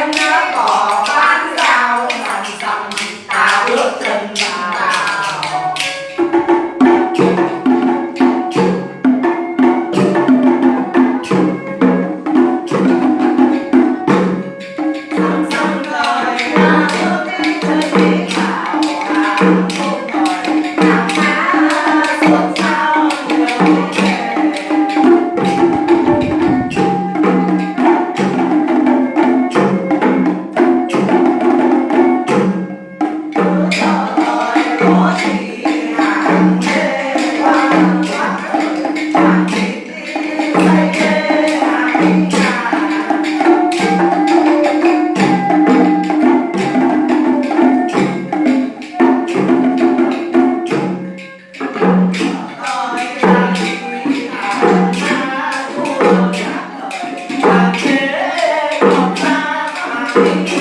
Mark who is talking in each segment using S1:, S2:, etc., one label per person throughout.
S1: China có Thank you.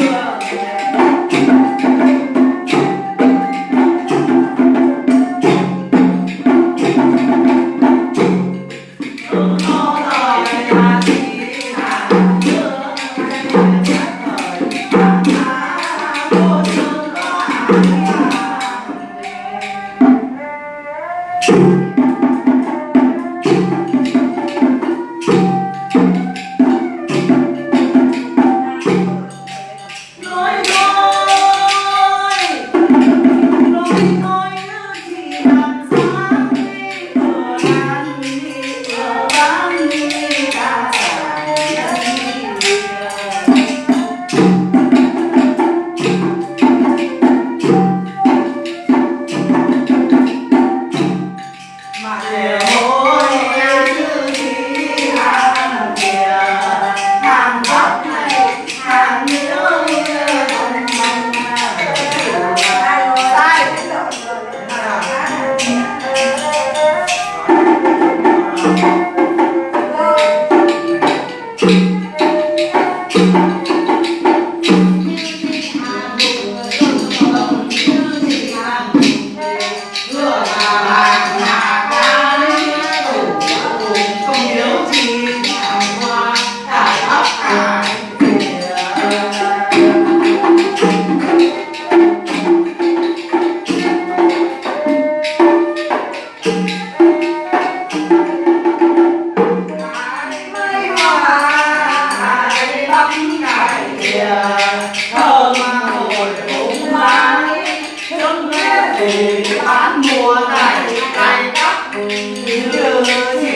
S1: bán mua này cày cắp như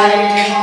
S1: fire.